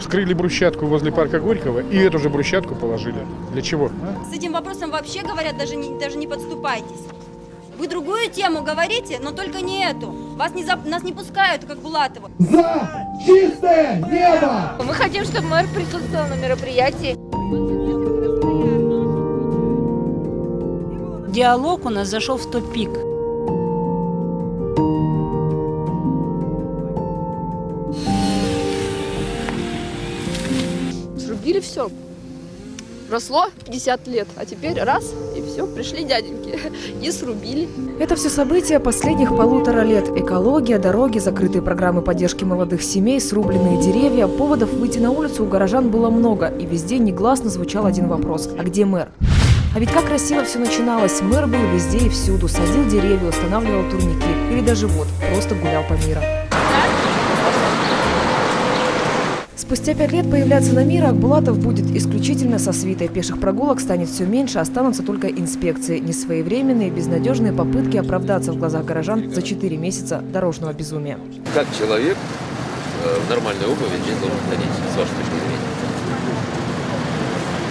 вскрыли брусчатку возле парка Горького и эту же брусчатку положили. Для чего? С этим вопросом вообще говорят, даже не, даже не подступайтесь. Вы другую тему говорите, но только не эту. Вас не, за- нас не пускают, как Булатова. За чистое небо! Мы хотим, чтобы мэр присутствовал на мероприятии. Диалог у нас зашел в тупик. Срубили все. Росло 50 лет, а теперь раз, и все, пришли дяденьки и срубили. Это все события последних полутора лет. Экология, дороги, закрытые программы поддержки молодых семей, срубленные деревья. Поводов выйти на улицу у горожан было много, и везде негласно звучал один вопрос – а где мэр? А ведь как красиво все начиналось. Мэр был везде и всюду, садил деревья, устанавливал турники. Или даже вот, просто гулял по миру. Спустя пять лет появляться на мир Акбулатов будет исключительно со свитой. Пеших прогулок станет все меньше, останутся только инспекции. Несвоевременные, безнадежные попытки оправдаться в глазах горожан за четыре месяца дорожного безумия. Как человек э, в нормальной обуви здесь должен ходить, с вашей точки зрения?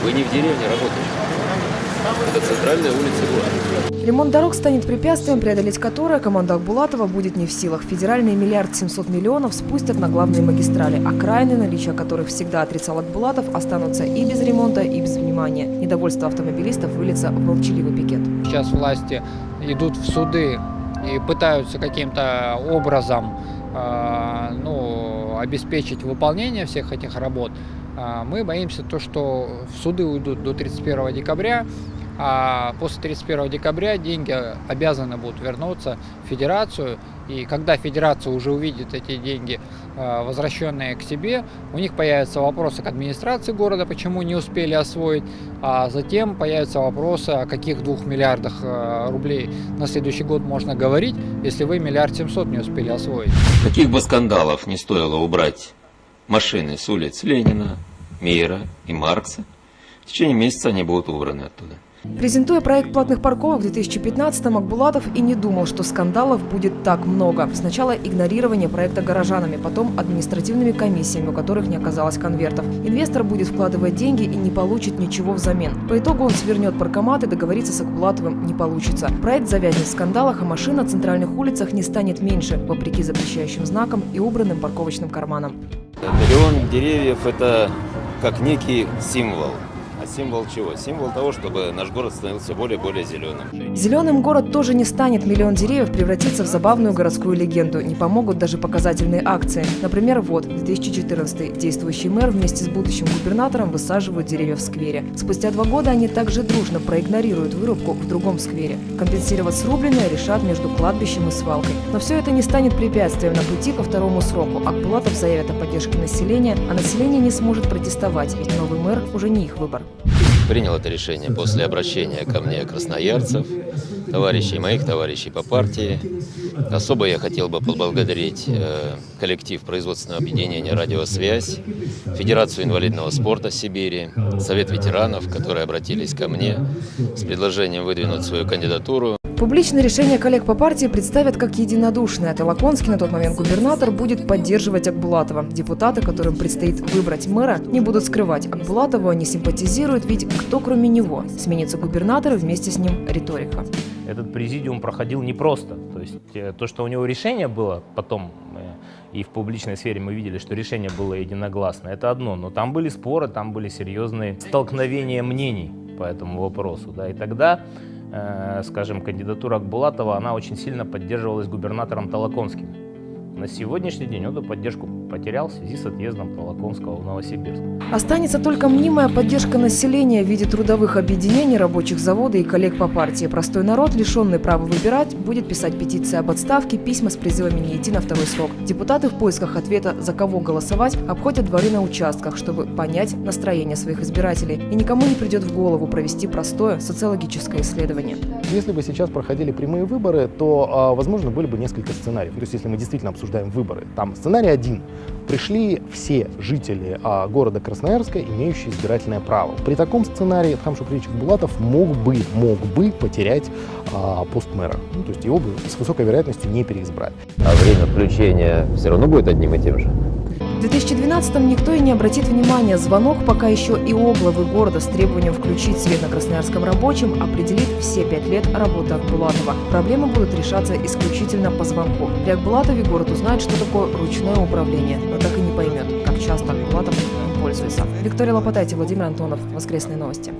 Вы не в деревне работаете. Это центральная улица города. Ремонт дорог станет препятствием, преодолеть которое команда Акбулатова будет не в силах. Федеральный миллиард 700 миллионов спустят на главные магистрали. Окраины, наличие которых всегда отрицал Акбулатов, останутся и без ремонта, и без внимания. Недовольство автомобилистов выльется в молчаливый пикет. Сейчас власти идут в суды и пытаются каким-то образом э, ну, обеспечить выполнение всех этих работ. А Мы боимся то, что в суды уйдут до 31 декабря, а после 31 декабря деньги обязаны будут вернуться в федерацию. И когда федерация уже увидит эти деньги, э, возвращенные к себе, у них появятся вопросы к администрации города, почему не успели освоить, а затем появятся вопросы, о каких двух миллиардах э, рублей на следующий год можно говорить, если вы миллиард семьсот не успели освоить. Каких бы скандалов не стоило убрать машины с улиц Ленина, Мира и Маркса, в течение месяца они будут убраны оттуда. Презентуя проект платных парковок в 2015-м, Акбулатов и не думал, что скандалов будет так много. Сначала игнорирование проекта горожанами, потом административными комиссиями, у которых не оказалось конвертов. Инвестор будет вкладывать деньги и не получит ничего взамен. По итогу он свернет паркомат и договориться с Акбулатовым не получится. Проект завязнет в скандалах, а машин на центральных улицах не станет меньше, вопреки запрещающим знакам и убранным парковочным карманам. Миллион деревьев – это как некий символ. Символ чего? Символ того, чтобы наш город становился более и более зеленым. Зеленым город тоже не станет. Миллион деревьев превратится в забавную городскую легенду. Не помогут даже показательные акции. Например, вот, 2014 действующий мэр вместе с будущим губернатором высаживают деревья в сквере. Спустя два года они также дружно проигнорируют вырубку в другом сквере. Компенсировать срубленное решат между кладбищем и свалкой. Но все это не станет препятствием на пути ко второму сроку. Акбулатов заявит о поддержке населения, а население не сможет протестовать, ведь новый мэр уже не их выбор. Принял это решение после обращения ко мне красноярцев, товарищей моих, товарищей по партии. Особо я хотел бы поблагодарить э, коллектив производственного объединения «Радиосвязь», Федерацию инвалидного спорта Сибири, Совет ветеранов, которые обратились ко мне с предложением выдвинуть свою кандидатуру. Публичное решение коллег по партии представят как единодушное. Толоконский, на тот момент губернатор, будет поддерживать Акбулатова. Депутаты, которым предстоит выбрать мэра, не будут скрывать. Акбулатову они симпатизируют, ведь кто кроме него? Сменится губернатор и вместе с ним риторика. Этот президиум проходил непросто. То есть э, то, что у него решение было потом, э, и в публичной сфере мы видели, что решение было единогласно, это одно. Но там были споры, там были серьезные столкновения мнений по этому вопросу. Да, и тогда скажем, кандидатура Акбулатова, она очень сильно поддерживалась губернатором Толоконским. На сегодняшний день он эту поддержку потерял в связи с отъездом Толоконского в Новосибирск. Останется только мнимая поддержка населения в виде трудовых объединений, рабочих завода и коллег по партии. Простой народ, лишенный права выбирать, будет писать петиции об отставке, письма с призывами не идти на второй срок. Депутаты в поисках ответа, за кого голосовать, обходят дворы на участках, чтобы понять настроение своих избирателей. И никому не придет в голову провести простое социологическое исследование. Если бы сейчас проходили прямые выборы, то, а, возможно, были бы несколько сценариев. То есть, если мы действительно обсуждаем выборы, там сценарий один. Пришли все жители а, города Красноярска, имеющие избирательное право. При таком сценарии Эдхам Шукревич Булатов мог бы, мог бы потерять а, пост мэра. Ну, то есть его бы с высокой вероятностью не переизбрали. А время включения все равно будет одним и тем же? В 2012-м никто и не обратит внимания. Звонок пока еще и у главы города с требованием включить свет на красноярском рабочем определит все пять лет работы Акбулатова. Проблемы будут решаться исключительно по звонку. При Акбулатове город узнает, что такое ручное управление, но так и не поймет, как часто Акбулатов им пользуется. Виктория Лопатайте, Владимир Антонов. Воскресные новости.